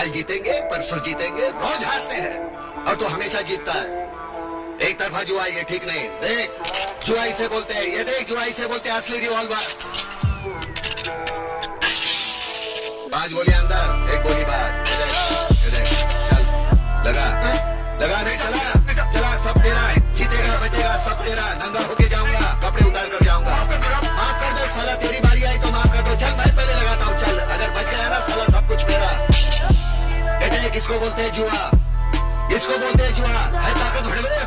कल जीतेंगे, परसों जीतेंगे, रोज हारते हैं। और तो हमेशा जीतता है। एक तरफा जुआ ये ठीक नहीं। देख जुआ इसे बोलते हैं, ये देख जुआ इसे बोलते हैं, असली रिवॉल्वर पाँच गोली अंदर, एक गोली बाहर चल। लगा लगा नहीं, चला चला, सब तेरा है। जीतेगा, बचेगा, सब तेरा। नंगा होके जाऊँगा किसको बोलते हैं जुआ? किसको बोलते हैं जुआ? है ताकत भड़वे